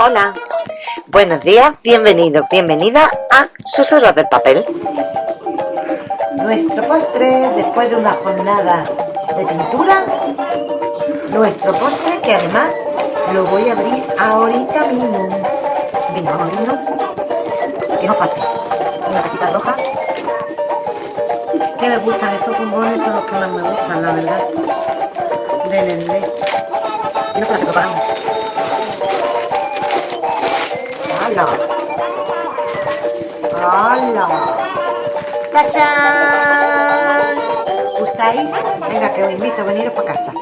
Hola, buenos días, bienvenidos, bienvenida a Susurros del Papel. Nuestro postre, después de una jornada de pintura, nuestro postre que además lo voy a abrir ahorita mismo. Venga, vamos a Que no. Una cajita roja. Que me gustan estos bombones, son los que más me gustan, la verdad. De Nestlé. Y no se la preparamos. ¡Hala! ¡Hala! ¡Tachán! ¿Gustáis? Venga, que os invito a veniros para casa.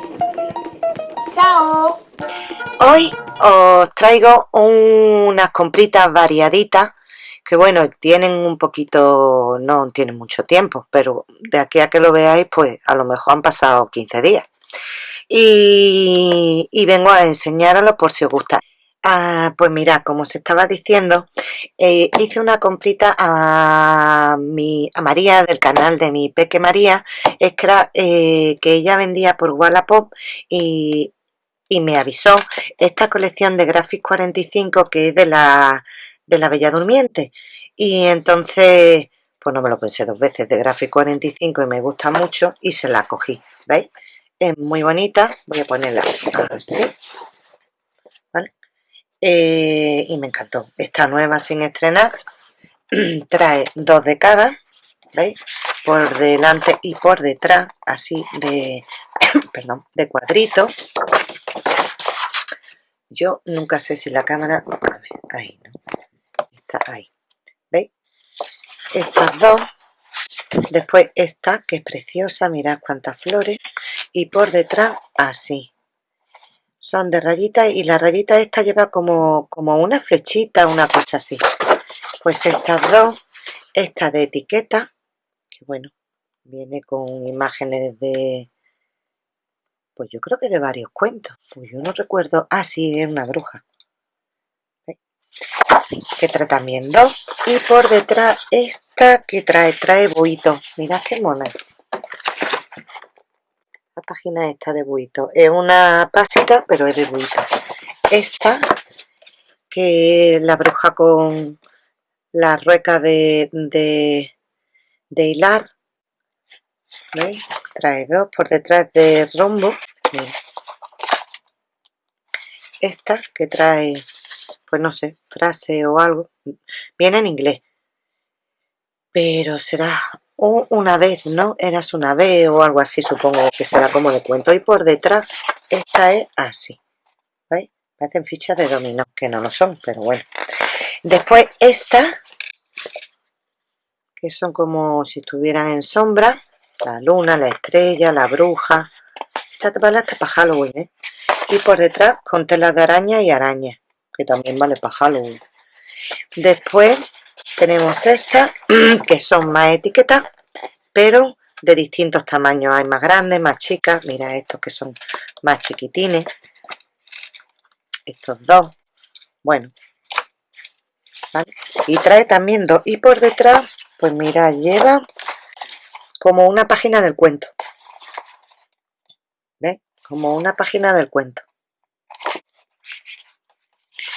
¡Chao! Hoy os traigo unas compritas variaditas que bueno, tienen un poquito, no tienen mucho tiempo, pero de aquí a que lo veáis, pues a lo mejor han pasado 15 días. Y, vengo a enseñaroslo por si os gusta. Ah, pues mira, como se estaba diciendo, eh, hice una comprita a, mi, a María del canal de mi Peque María, es que, eh, que ella vendía por Wallapop y, y me avisó esta colección de Graphics 45 que es de la, de la Bella Durmiente. Y entonces, pues no me lo pensé dos veces, de Graphics 45 y me gusta mucho y se la cogí, ¿veis? Es muy bonita, voy a ponerla así eh, y me encantó. Esta nueva sin estrenar trae dos de cada, ¿veis? Por delante y por detrás, así de, perdón, de cuadrito. Yo nunca sé si la cámara, a ver, ahí, ¿no? Está ahí, ¿veis? Estas dos, después esta, que es preciosa, mirad cuántas flores, y por detrás, así, son de rayita y la rayita esta lleva como, como una flechita, una cosa así. Pues estas dos, esta de etiqueta, que bueno, viene con imágenes de, pues yo creo que de varios cuentos. Pues yo no recuerdo, ah sí, es una bruja. Que trae también dos. Y por detrás esta que trae, trae buito. Mirad qué mona la página esta de buito. Es una pasita pero es de buito. Esta que la bruja con la rueca de, de, hilar ¿veis? trae dos por detrás de rombo. Esta que trae pues no sé, frase o algo. Viene en inglés. Pero será o una vez, ¿no? Eras una vez o algo así, supongo que será como le cuento. Y por detrás, esta es así. ¿Veis? Parecen fichas de dominó, que no lo son, pero bueno. Después esta, que son como si estuvieran en sombra. La luna, la estrella, la bruja. Esta vale hasta para Halloween, ¿eh? Y por detrás con telas de araña y araña, que también vale para Halloween. Después tenemos estas, que son más etiquetas, pero de distintos tamaños. Hay más grandes, más chicas. Mira estos que son más chiquitines. Estos dos. Bueno. Y trae también dos. Y por detrás, pues mira, lleva como una página del cuento. ¿Ves? Como una página del cuento.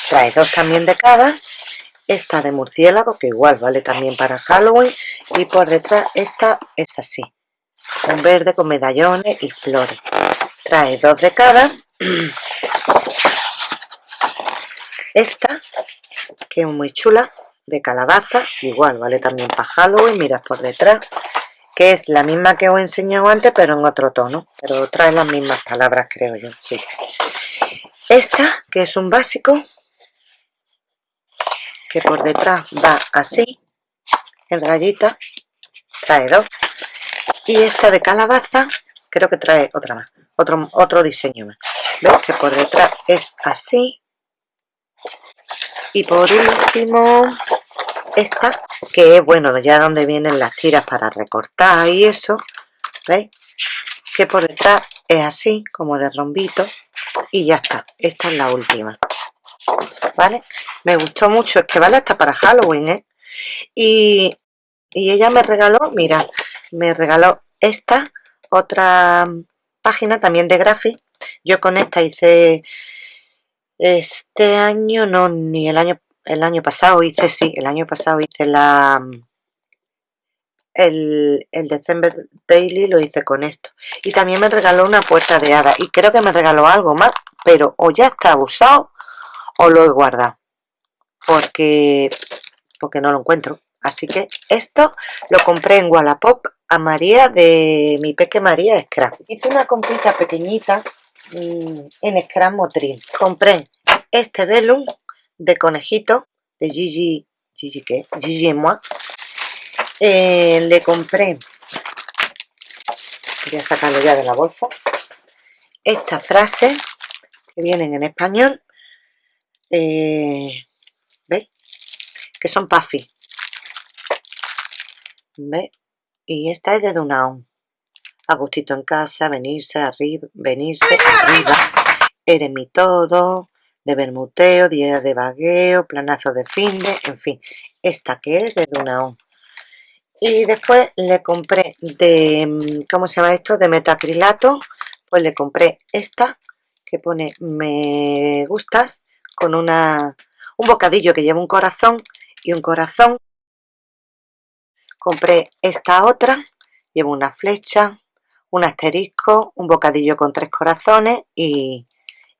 Trae dos también de cada esta de murciélago que igual vale también para Halloween y por detrás esta es así un verde con medallones y flores trae dos de cada esta que es muy chula de calabaza igual vale también para Halloween miras por detrás que es la misma que os he enseñado antes pero en otro tono pero trae las mismas palabras creo yo sí. esta que es un básico que por detrás va así, en rayita, trae dos. Y esta de calabaza, creo que trae otra más, otro, otro diseño más. ¿Ves? Que por detrás es así. Y por último, esta, que es, bueno, ya donde vienen las tiras para recortar y eso. ¿Veis? Que por detrás es así, como de rombito. Y ya está. Esta es la última. ¿Vale? Me gustó mucho, es que vale hasta para Halloween, ¿eh? Y, ella me regaló, mira, me regaló esta, otra página también de Graphic. Yo con esta hice Este año no, ni el año, el año pasado hice, sí, el año pasado hice la... El, el December Daily lo hice con esto. Y también me regaló una puerta de hada. Y creo que me regaló algo más, pero o ya está usado o lo he guardado. Porque, porque no lo encuentro. Así que esto lo compré en Wallapop a María de mi peque María Scrap. Hice una comprita pequeñita mm, en Scrap Motril. Compré este velum de conejito de Gigi, Gigi qué, Gigi moi. Eh, le compré, voy a sacarlo ya de la bolsa, estas frases que vienen en español, eh, ¿veis? Que son puffy. ¿Veis? Y esta es de Dunaun. Agustito en casa, venirse arriba, venirse arriba, eres mi todo, de bermuteo, día de vagueo, planazo de finde, en fin, esta que es de Dunaon. Y después le compré de, mm, ¿cómo se llama esto? De metacrilato, pues le compré esta que pone me gustas con una, un bocadillo que lleva un corazón y un corazón. Compré esta otra, lleva una flecha, un asterisco, un bocadillo con tres corazones y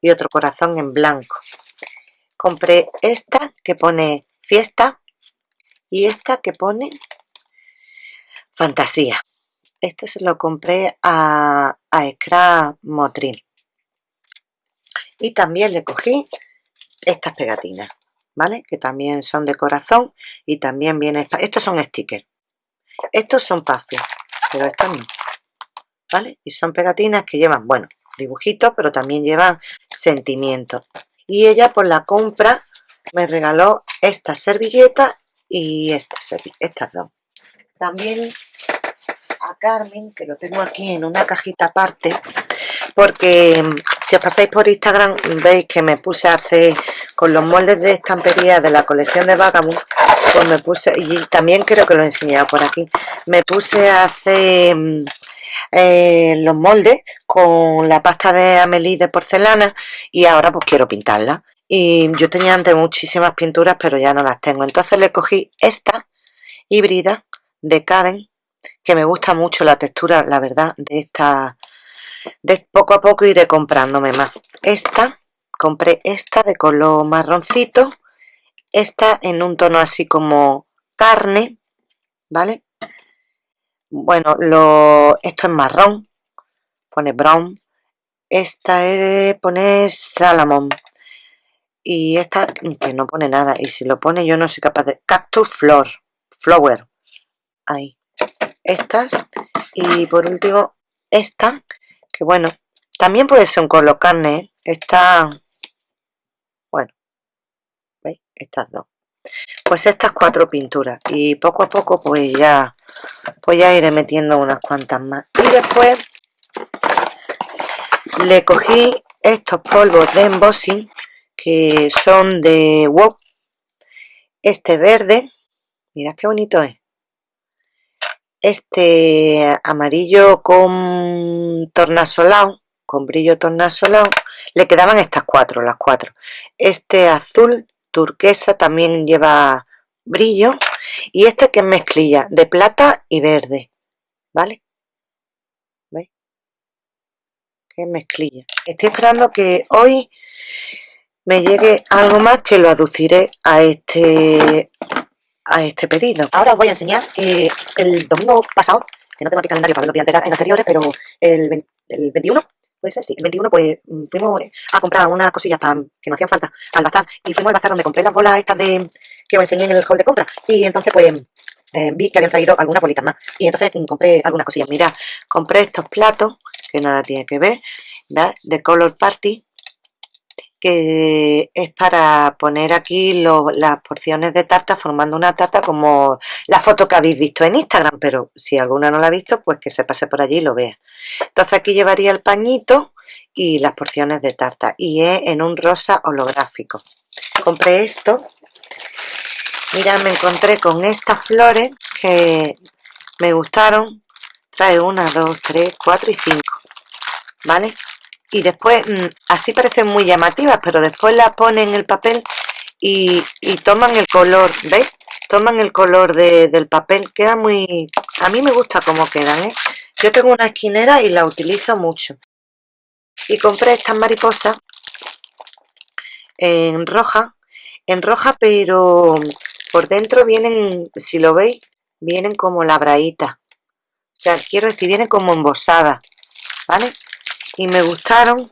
y otro corazón en blanco. Compré esta que pone fiesta y esta que pone fantasía. Este se lo compré a, a Motril. Y también le cogí estas pegatinas, ¿vale? Que también son de corazón y también viene... Estos son stickers. Estos son puffy, pero estos no. ¿Vale? Y son pegatinas que llevan, bueno, dibujitos, pero también llevan sentimientos. Y ella por la compra me regaló esta servilleta y estas, estas dos. También a Carmen, que lo tengo aquí en una cajita aparte, porque si os pasáis por Instagram veis que me puse a hacer con los moldes de estampería de la colección de Vagabond, pues me puse, y también creo que lo he enseñado por aquí, me puse a hacer mm, eh, los moldes con la pasta de Amelie de porcelana y ahora pues quiero pintarla. Y yo tenía antes muchísimas pinturas pero ya no las tengo. Entonces le cogí esta híbrida de Karen que me gusta mucho la textura, la verdad, de esta. De poco a poco iré comprándome más. Esta, compré esta de color marroncito. Esta en un tono así como carne, ¿vale? Bueno, lo, esto es marrón, pone brown. Esta es, pone salamón. Y esta que no pone nada. Y si lo pone yo no soy capaz de... Cactus flor, flower. Ahí. Estas. Y por último, esta. Que bueno, también puede ser un color carne. ¿eh? Esta... Bueno. ¿Veis? Estas dos. Pues estas cuatro pinturas. Y poco a poco pues ya pues ya iré metiendo unas cuantas más y después le cogí estos polvos de embossing que son de WOW este verde mirad qué bonito es este amarillo con tornasolado con brillo tornasolado le quedaban estas cuatro las cuatro este azul turquesa también lleva brillo y este que es mezclilla de plata y verde ¿vale? ¿veis? que mezclilla estoy esperando que hoy me llegue algo más que lo aduciré a este a este pedido. Ahora os voy a enseñar que el domingo pasado que no tengo aquí calendario para ver los días anteriores pero el, el 21 puede ser, sí, el 21 pues mm, fuimos a comprar unas cosillas para, que nos hacían falta al bazar y fuimos al bazar donde compré las bolas estas de que os enseñé en el hall de compra y entonces pues eh, vi que habían traído algunas bolitas más y entonces mm, compré algunas cosillas, mira, compré estos platos que nada tiene que ver de Color Party que es para poner aquí las porciones de tarta formando una tarta como la foto que habéis visto en Instagram, pero si alguna no la ha visto, pues que se pase por allí y lo vea. Entonces aquí llevaría el pañito y las porciones de tarta y es en un rosa holográfico. Compré esto. Mira, me encontré con estas flores que me gustaron. Trae una, dos, tres, cuatro y cinco. ¿Vale? Y después mm, así parecen muy llamativas pero después las ponen en el papel y, toman el color ¿veis? toman el color del papel queda muy a mí me gusta cómo quedan ¿eh? yo tengo una esquinera y la utilizo mucho y compré estas mariposas en roja en roja pero por dentro vienen si lo veis vienen como labraditas o sea quiero decir vienen como embosadas vale y me gustaron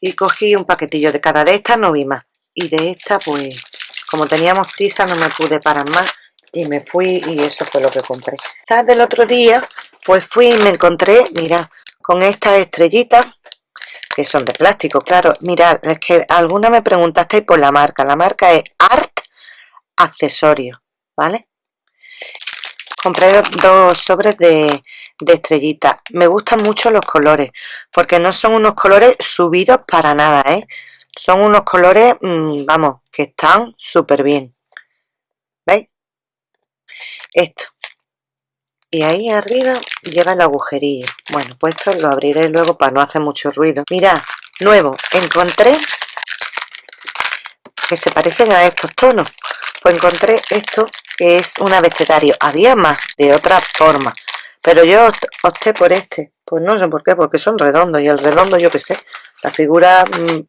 y cogí un paquetillo de cada de estas no vi más y de esta pues como teníamos prisa no me pude parar más y me fui y eso fue lo que compré ¿Sabes? del otro día pues fui y me encontré mira con estas estrellitas que son de plástico claro mirad es que alguna me preguntasteis por la marca la marca es Art Accesorios ¿vale? Compré dos sobres de, de estrellitas. Me gustan mucho los colores porque no son unos colores subidos para nada ¿eh? son unos colores mm, vamos que están súper bien ¿veis? esto. Y ahí arriba lleva el agujerillo. Bueno pues esto lo abriré luego para no hacer mucho ruido. Mirad nuevo encontré que se parecen a estos tonos. Pues encontré esto que es un abecedario. Había más de otra forma. Pero yo opté por este. Pues no sé por qué porque son redondos y el redondo yo que sé. La figura mm,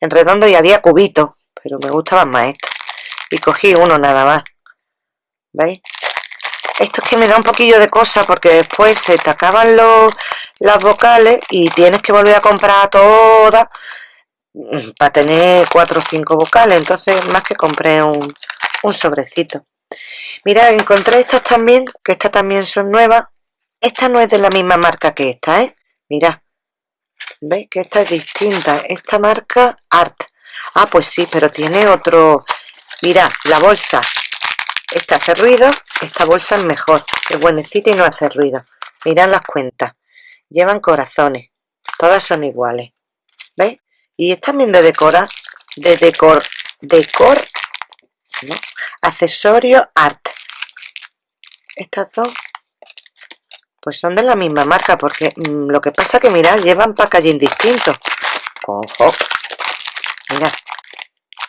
en redondo y había cubitos pero me gustaban más estos. Y cogí uno nada más. ¿veis? esto es que me da un poquillo de cosa porque después se te acaban los, las vocales y tienes que volver a comprar todas mm, para tener cuatro o cinco vocales. Entonces más que compré un, un sobrecito mira encontré estas también que estas también son nuevas. Esta no es de la misma marca que esta ¿eh? mira. Veis que esta es distinta. Esta marca art. Ah pues sí pero tiene otro. Mira la bolsa. Esta hace ruido esta bolsa es mejor. Es buenecita y no hace ruido. Mirad las cuentas. Llevan corazones. Todas son iguales. ¿veis? y es también de decora de decor decor ¿no? accesorio art. Estas dos pues son de la misma marca porque mm, lo que pasa que mirad llevan packaging distinto. Ojo. Mira.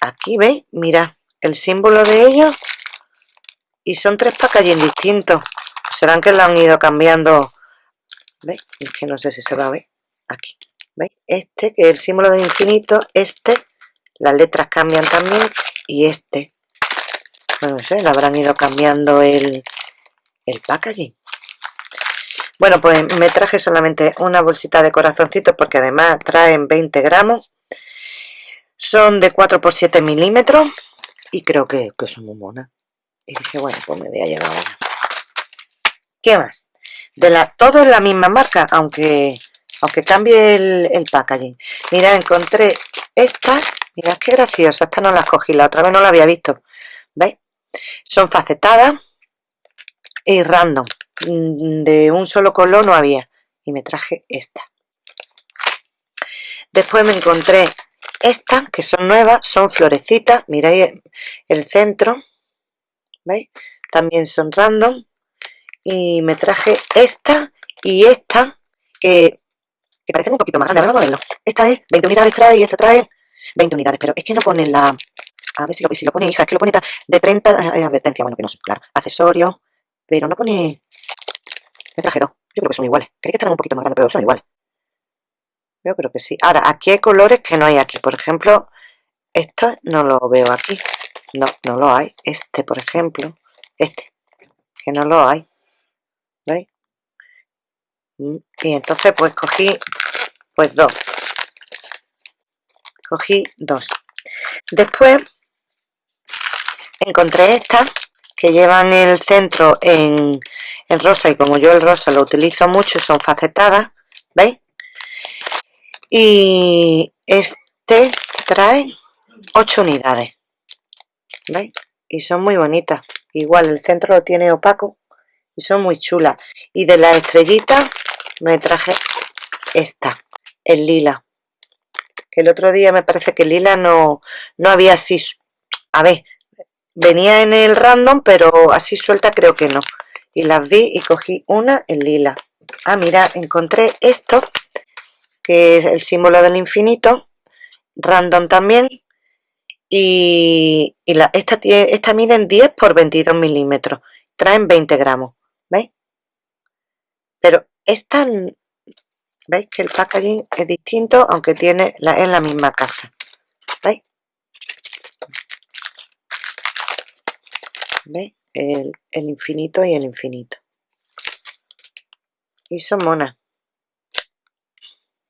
Aquí veis mira el símbolo de ellos y son tres packaging distintos. Serán que lo han ido cambiando. ¿veis? es que no sé si se va a ver. Aquí. ¿veis? este que es el símbolo de infinito este las letras cambian también y este no sé, le habrán ido cambiando el, el packaging. Bueno pues me traje solamente una bolsita de corazoncitos porque además traen 20 gramos. Son de 4 por 7 milímetros y creo que, que son muy monas. Y dije bueno pues me voy a llevar una ¿qué más? de la, todo es la misma marca aunque aunque cambie el, el packaging. Mira encontré estas. Mirad qué graciosa esta no las cogí la otra vez no la había visto. ¿veis? Son facetadas y random. Mm, de un solo color no había. Y me traje esta. Después me encontré estas que son nuevas son florecitas. Miráis el centro ¿veis? también son random. Y me traje esta y esta que, que parecen un poquito más grandes, vamos a verlo esta es 20 unidades trae y esta trae 20 unidades, pero es que no pone la a ver si lo, si lo pone hija, es que lo pone de 30 eh, advertencia, bueno que no sé, claro, accesorio pero no pone me traje dos, yo creo que son iguales creí que están un poquito más grandes, pero son iguales yo creo que sí, ahora aquí hay colores que no hay aquí, por ejemplo esto no lo veo aquí no, no lo hay. Este, por ejemplo, este, que no lo hay. ¿Veis? Mm, y entonces pues cogí pues dos. Cogí dos. Después encontré estas que llevan el centro en, en rosa y como yo el rosa lo utilizo mucho son facetadas, ¿veis? Y este trae 8 unidades. ¿veis? y son muy bonitas igual el centro lo tiene opaco y son muy chulas y de la estrellita me traje esta el lila que el otro día me parece que el lila no, no había así a ver venía en el random pero así suelta creo que no y las vi y cogí una en lila ah mira encontré esto que es el símbolo del infinito, random también, y, esta, esta miden 10 por 22 milímetros, traen 20 gramos, ¿veis? Pero esta, ¿veis que el packaging es distinto aunque tiene la, en la misma casa? ¿Veis? ¿Veis? El, infinito y el infinito. Y son monas.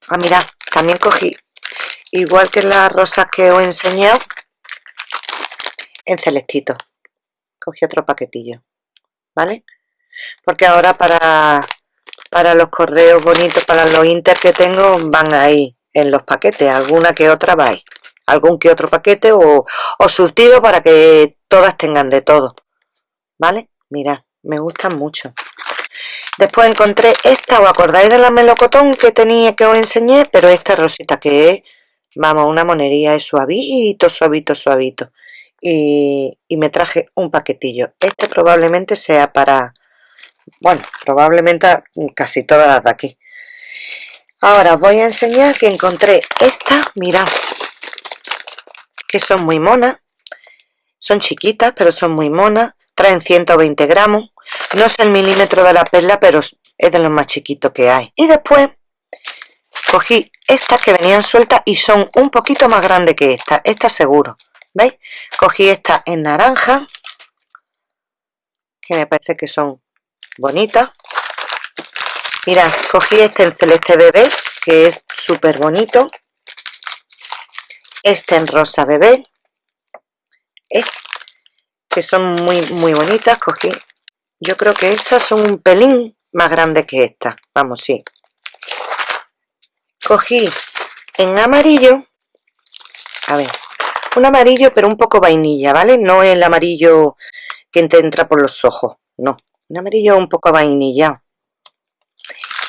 Ah, mira, también cogí, igual que las rosas que os he enseñado, en celestito. Cogí otro paquetillo, ¿vale? Porque ahora para, para los correos bonitos, para los inter que tengo, van ahí en los paquetes, alguna que otra va. Algún que otro paquete o, o surtido para que todas tengan de todo, ¿vale? Mira, me gustan mucho. Después encontré esta, ¿os acordáis de la melocotón que tenía que os enseñé? Pero esta rosita que es, vamos, una monería, es suavito, suavito, suavito. Y, y me traje un paquetillo. Este probablemente sea para, bueno, probablemente casi todas las de aquí. Ahora os voy a enseñar que encontré esta, mirad, que son muy monas. Son chiquitas, pero son muy monas. Traen 120 gramos no sé el milímetro de la perla, pero es de los más chiquitos que hay. Y después cogí estas que venían sueltas y son un poquito más grandes que esta. Esta seguro. ¿Veis? Cogí esta en naranja, que me parece que son bonitas. Mirad, cogí este en celeste bebé, que es súper bonito. Este en rosa bebé, que son muy, muy bonitas. Cogí yo creo que esas son un pelín más grandes que esta. Vamos, sí. Cogí en amarillo, a ver, un amarillo pero un poco vainilla, ¿vale? No el amarillo que te entra por los ojos, no. Un amarillo un poco vainilla.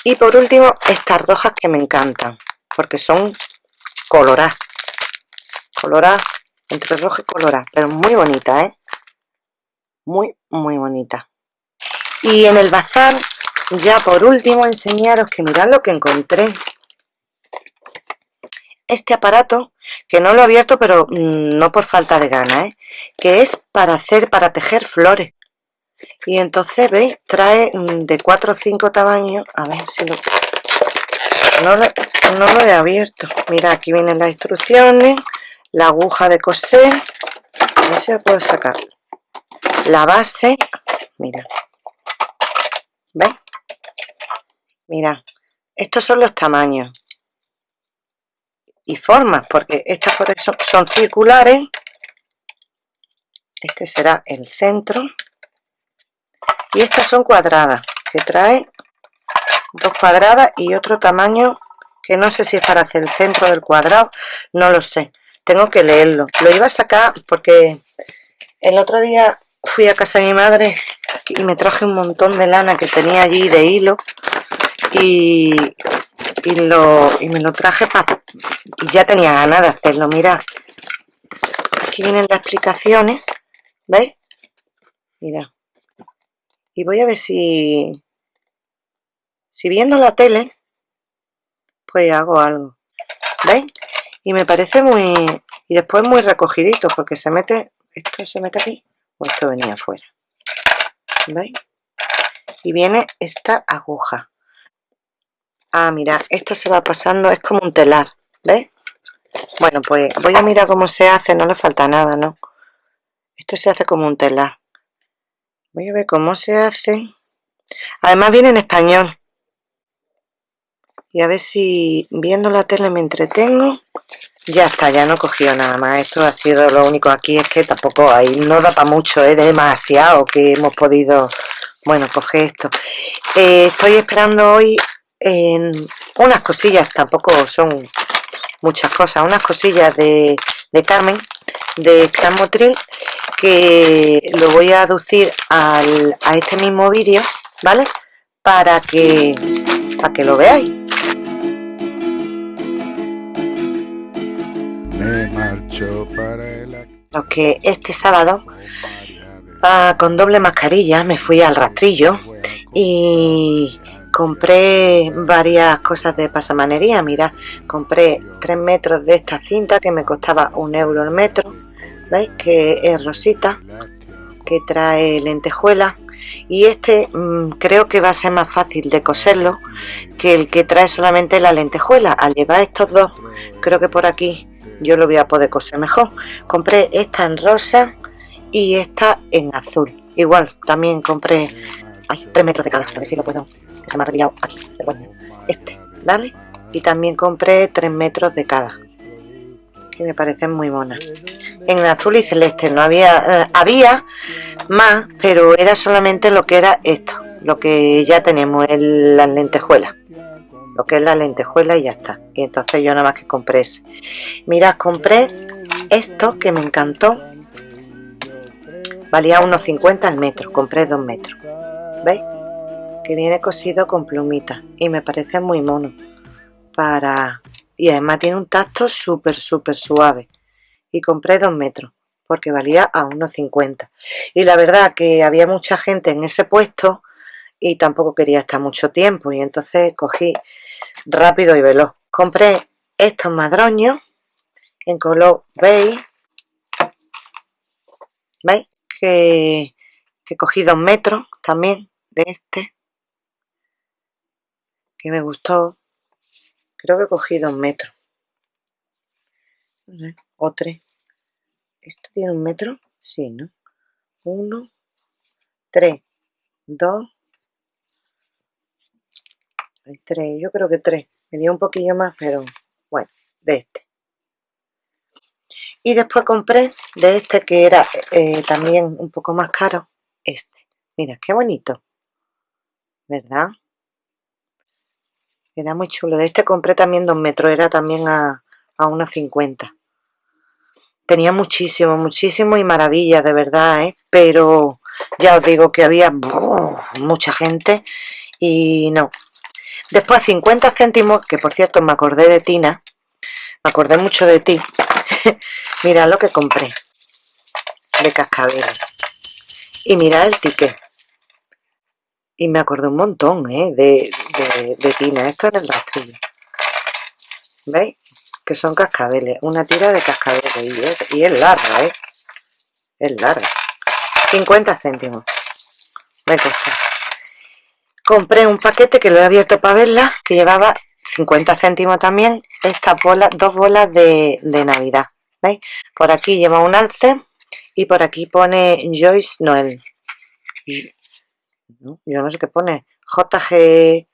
Y por último, estas rojas que me encantan, porque son coloradas. Coloradas, entre roja y colorada, pero muy bonita, ¿eh? Muy, muy bonita. Y en el bazar, ya por último, enseñaros que mirad lo que encontré. Este aparato, que no lo he abierto, pero mm, no por falta de ganas, ¿eh? que es para hacer, para tejer flores. Y entonces, ¿veis? Trae mm, de 4 o 5 tamaños. A ver si lo... No lo, no lo he abierto. Mira, aquí vienen las instrucciones, la aguja de coser. A ver si lo puedo sacar. La base, mira, ¿Veis? Mira, estos son los tamaños y formas, porque estas por eso son circulares. Este será el centro. Y estas son cuadradas, que trae dos cuadradas y otro tamaño que no sé si es para hacer el centro del cuadrado, no lo sé. Tengo que leerlo. Lo iba a sacar porque el otro día fui a casa de mi madre y me traje un montón de lana que tenía allí de hilo y, y, lo, y me lo traje para ya tenía ganas de hacerlo, mira aquí vienen las explicaciones ¿veis? mira y voy a ver si si viendo la tele pues hago algo ¿veis? y me parece muy y después muy recogidito porque se mete esto se mete aquí esto venía afuera ¿veis? y viene esta aguja ah mira esto se va pasando es como un telar ¿veis? bueno pues voy a mirar cómo se hace no le falta nada ¿no? esto se hace como un telar voy a ver cómo se hace además viene en español y a ver si viendo la tele me entretengo ya está, ya no he cogido nada más. Esto ha sido lo único aquí, es que tampoco hay, no da para mucho, es demasiado que hemos podido, bueno, coger esto. Eh, estoy esperando hoy en unas cosillas, tampoco son muchas cosas, unas cosillas de, de Carmen, de Clan Motril, que lo voy a aducir al, a este mismo vídeo, ¿vale? Para que, para que lo veáis. Lo que este sábado con doble mascarilla me fui al rastrillo y compré varias cosas de pasamanería. Mira compré 3 metros de esta cinta que me costaba un euro el metro veis que es rosita que trae lentejuela y este mm, creo que va a ser más fácil de coserlo que el que trae solamente la lentejuela. Al llevar estos dos creo que por aquí yo lo voy a poder coser mejor. Compré esta en rosa y esta en azul. Igual también compré ay, 3 metros de cada a ver si lo puedo se me ha revillado aquí este vale y también compré 3 metros de cada que me parecen muy monas. En azul y celeste no había eh, había más pero era solamente lo que era esto lo que ya tenemos en las lentejuelas lo que es la lentejuela y ya está. Y entonces yo nada más que compré ese. Mirad compré esto que me encantó. Valía unos 50 al metro compré 2 metros. Veis que viene cosido con plumita y me parece muy mono. Para y además tiene un tacto súper súper suave. Y compré 2 metros porque valía a unos 50 y la verdad que había mucha gente en ese puesto y tampoco quería estar mucho tiempo. Y entonces cogí rápido y veloz. Compré estos madroños en color beige veis que, que cogí 2 metros también de este que me gustó. Creo que cogí 2 metros o 3 esto tiene un metro sí no 1 3 2 3 yo creo que 3 me dio un poquillo más pero bueno de este. Y después compré de este que era eh, también un poco más caro este. Mira qué bonito. Verdad era muy chulo. De este compré también 2 metros era también a, a unos 50 tenía muchísimo, muchísimo y maravillas, de verdad, ¿eh? Pero ya os digo que había mucha gente y no. Después 50 céntimos, que por cierto me acordé de Tina, me acordé mucho de ti. mira lo que compré de cascabel. Y mira el ticket. Y me acordé un montón, ¿eh? De, de, Tina. Esto es el rastrillo. ¿Veis? que son cascabeles, una tira de cascabeles y es, larga, ¿eh? Es larga. 50 céntimos. Me costó. Compré un paquete que lo he abierto para verla, que llevaba 50 céntimos también, estas bolas, dos bolas de, Navidad. ¿Veis? Por aquí lleva un alce y por aquí pone Joyce Noel. Yo no sé qué pone. JG...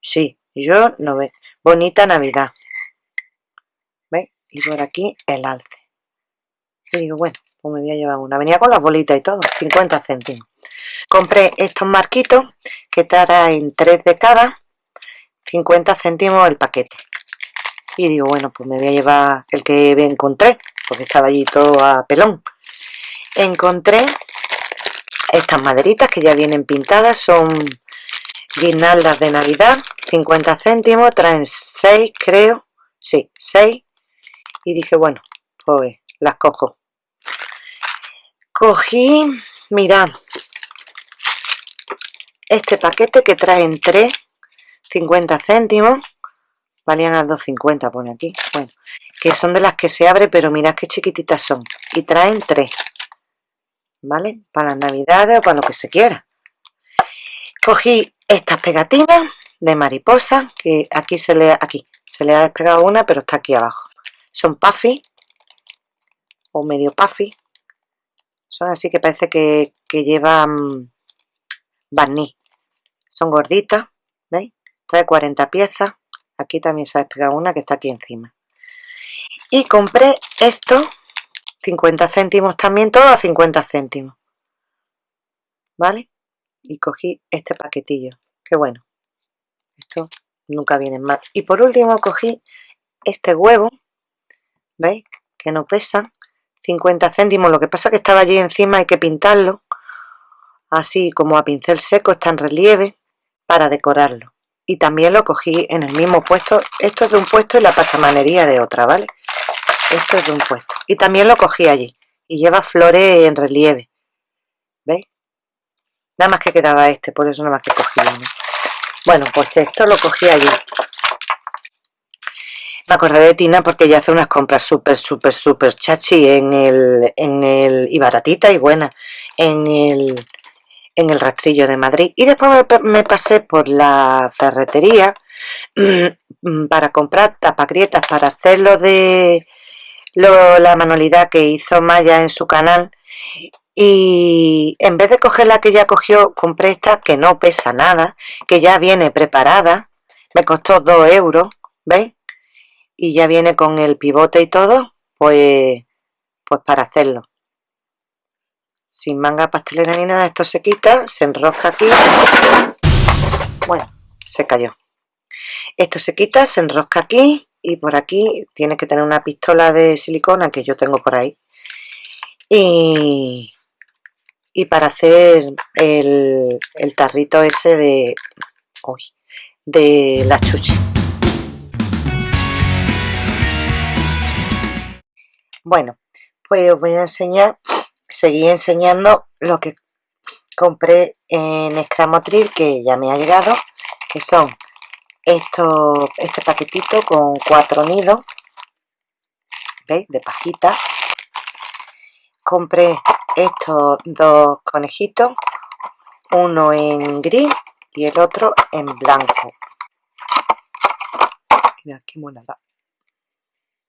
Sí, yo no ve. Bonita Navidad y por aquí el alce y digo bueno me voy a llevar una. Venía con las bolitas y todo 50 céntimos. Compré estos marquitos que en 3 de cada 50 céntimos el paquete. Y digo bueno pues me voy a llevar el que encontré porque estaba allí todo a pelón. Encontré estas maderitas que ya vienen pintadas son guirnaldas de navidad 50 céntimos traen 6 creo sí 6 y dije bueno pues las cojo cogí mirad este paquete que traen 3 50 céntimos valían a 2.50 pone aquí bueno que son de las que se abre pero mirad qué chiquititas son y traen 3 vale para las navidades o para lo que se quiera. Cogí estas pegatinas de mariposa que aquí se le aquí se le ha despegado una pero está aquí abajo. Son puffy o medio puffy son así que parece que, llevan barniz. Son gorditas ¿veis? trae 40 piezas. Aquí también se ha despegado una que está aquí encima. Y compré esto 50 céntimos también todo a 50 céntimos. Vale y cogí este paquetillo. Que bueno. Esto nunca viene mal. Y por último cogí este huevo ¿veis? que no pesa 50 céntimos, lo que pasa que estaba allí encima hay que pintarlo así como a pincel seco, está en relieve para decorarlo. Y también lo cogí en el mismo puesto, esto es de un puesto y la pasamanería de otra, ¿vale? esto es de un puesto. Y también lo cogí allí. Y lleva flores en relieve. ¿veis? nada más que quedaba este, por eso nada más que cogí uno. Bueno pues esto lo cogí allí me acordé de Tina porque ella hace unas compras súper, súper, súper chachi en el, en el, y baratita y buena, en el, en el rastrillo de Madrid. Y después me, pasé por la ferretería para comprar tapagrietas para hacerlo de la manualidad que hizo Maya en su canal. Y en vez de coger la que ya cogió, compré esta que no pesa nada, que ya viene preparada. Me costó 2 euros, ¿veis? Y ya viene con el pivote y todo, pues, pues para hacerlo. Sin manga pastelera ni nada, esto se quita, se enrosca aquí. Bueno, se cayó. Esto se quita, se enrosca aquí y por aquí tiene que tener una pistola de silicona que yo tengo por ahí. Y, y para hacer el, el tarrito ese de, uy, de la chuchi. Bueno, pues os voy a enseñar, seguí enseñando lo que compré en Escramotril, que ya me ha llegado, que son estos, este paquetito con cuatro nidos, ¿veis? De pajita. Compré estos dos conejitos, uno en gris y el otro en blanco. Mira qué monada.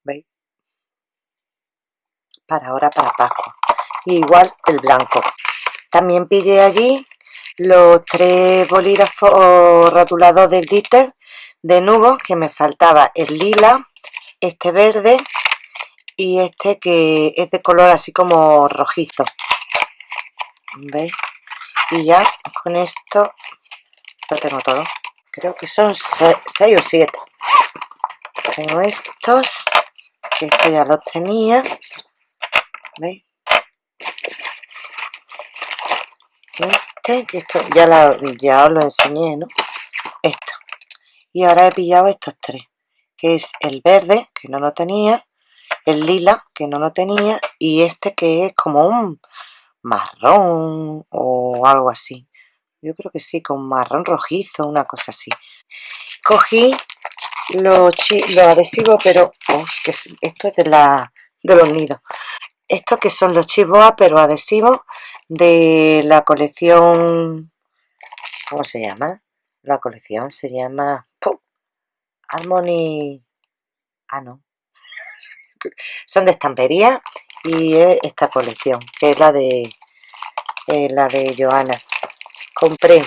¿Veis? Para ahora para Pascua. igual el blanco. También pillé allí los tres bolígrafos rotulados de glitter de nubo que me faltaba el lila, este verde y este que es de color así como rojizo. ¿Veis? Y ya con esto lo tengo todo. Creo que son 6 o 7. Tengo estos, que esto ya los tenía. ¿Veis? Este, que esto ya, ya os lo enseñé, ¿no? Esto. Y ahora he pillado estos tres, que es el verde, que no lo tenía, el lila, que no lo tenía, y este que es como un marrón o algo así. Yo creo que sí, con marrón rojizo, una cosa así. Cogí los, los adhesivos, pero que esto es de, la, de los nidos estos que son los chivoa pero adhesivos de la colección ¿cómo se llama? la colección se llama ¡pum! Harmony ah no son de estampería y esta colección que es la de eh, la de Joana compré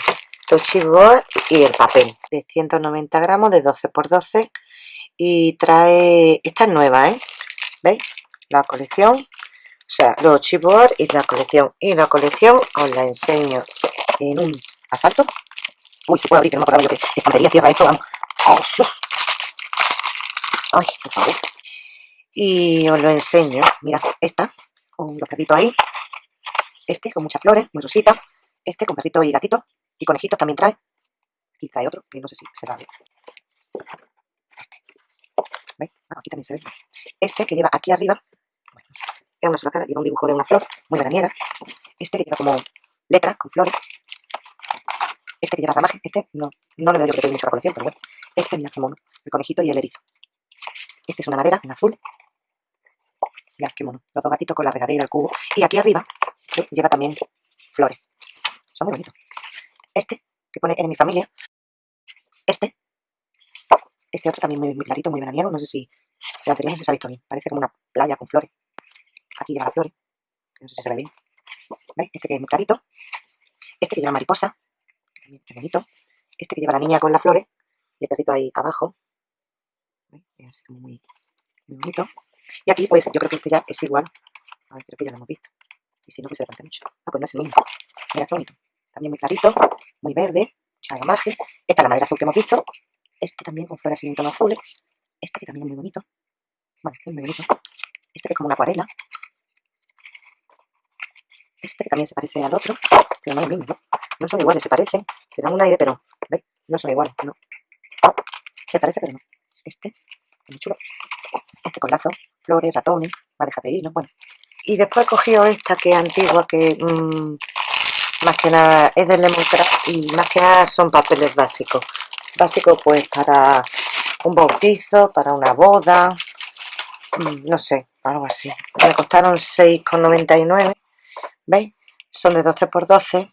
los chivoa y el papel de 190 gramos de 12 por 12 y trae esta es nueva ¿eh? ¿veis? la colección sea, los chipboard y la colección. Y la colección os la enseño en un asalto. Uy, se puede abrir, que no me acordaba yo que estampería cierra esto, vamos. ¡Oh! Ay, por favor. Y os lo enseño. Mira, esta, con los perritos ahí. Este, con muchas flores, muy rosita. Este, con perrito y gatito. Y conejitos también trae. Y trae otro, que no sé si se va a ver. Este. ¿Veis? Ah, aquí también se ve. Este, que lleva aquí arriba es una sola cara, lleva un dibujo de una flor muy veraniega. Este que lleva como letra con flores. Este que lleva ramaje. Este no, no le veo yo que tenga mucho la colección, pero bueno. Este, mira qué mono. El conejito y el erizo. Este es una madera en azul. Mira qué mono. Los dos gatitos con la regadera, el cubo. Y aquí arriba lleva también flores. Son muy bonitos. Este, que pone en mi familia. Este. Este otro también muy, clarito, muy veraniego. No sé si el anterior no se ha visto bien. Parece como una playa con flores. Aquí lleva las flores. No sé si se ve bien. ¿Veis? Este que es muy clarito. Este que lleva mariposa. También es bonito. Este que lleva la niña con las flores. Y el perrito ahí abajo. ¿Veis? Es así como muy, bonito. Y aquí, pues, yo creo que este ya es igual. A ver, creo que ya lo hemos visto. Y si no, pues se parece mucho. Ah, pues no es el mismo. Mira qué bonito. También muy clarito, muy verde, mucha margen. Esta es la madera azul que hemos visto. Este también con flores en tono azules. Este que también es muy bonito. Bueno, es muy bonito. Este que es como una acuarela. Este que también se parece al otro, pero no es lo mismo, ¿no? Son iguales, se parecen, se dan un aire, pero. No son iguales, ¿no? Se parece, pero no. Este, es muy chulo. Este con lazo, flores, ratones, madeja de hilo, bueno. Y después he cogido esta que es antigua, que mmm, más que nada es de Lemongrass y más que nada son papeles básicos. básico pues para un bautizo, para una boda, mm, no sé, algo así. Me costaron 6,99, ¿veis? Son de 12 por 12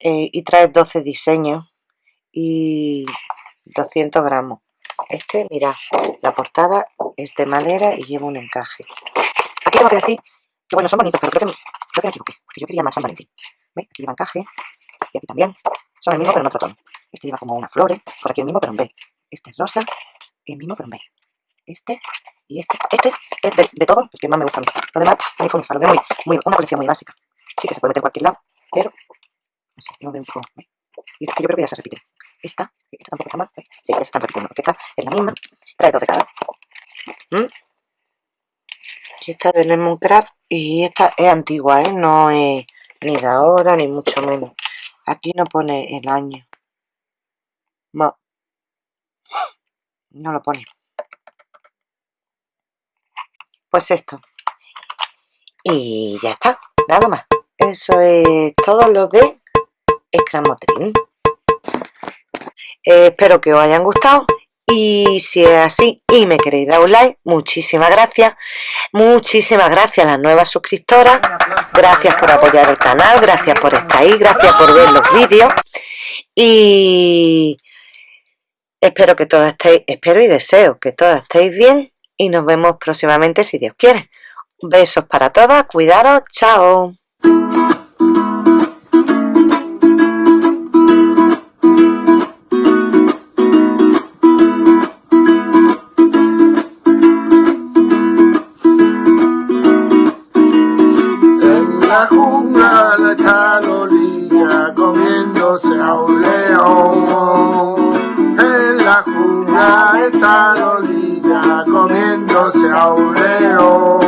eh, y trae 12 diseños y 200 gramos. Este, mira, la portada es de madera y lleva un encaje. Aquí tengo que decir que bueno, son bonitos, pero creo que, creo que me equivoqué, porque yo quería más San Valentín. ¿Veis? Aquí lleva encaje y aquí también. Son el mismo pero en otro tono. Este lleva como unas flores, por aquí el mismo pero en B. Este es rosa y el mismo pero en B. Este y este. Este es de, de todo, porque más me gusta a mí. Lo demás, muy funifalo, muy, muy, una colección muy básica. Sí que se puede meter en cualquier lado, pero no sé, yo veo un poco. ¿veis? Y esta que yo creo que ya se repite. Esta, esta tampoco está mal. ¿veis? Sí, ya se están repitiendo, porque esta es la misma. Trae dos de cada. ¿Mm? Aquí está de Lemoncraft y esta es antigua, ¿eh? No es ni de ahora ni mucho menos. Aquí no pone el año. No. No lo pone. Pues esto. Y ya está. Nada más. Eso es todo lo de Scramotrin. Eh, espero que os hayan gustado y si es así y me queréis dar un like, muchísimas gracias. Muchísimas gracias a las nuevas suscriptoras. Gracias por apoyar el canal, gracias por estar ahí, gracias por ver los vídeos. Y espero que todos estéis, espero y deseo que todos estéis bien y nos vemos próximamente si Dios quiere. Besos para todas, cuidaros, chao. la jungla, la calolilla, comiéndose a un la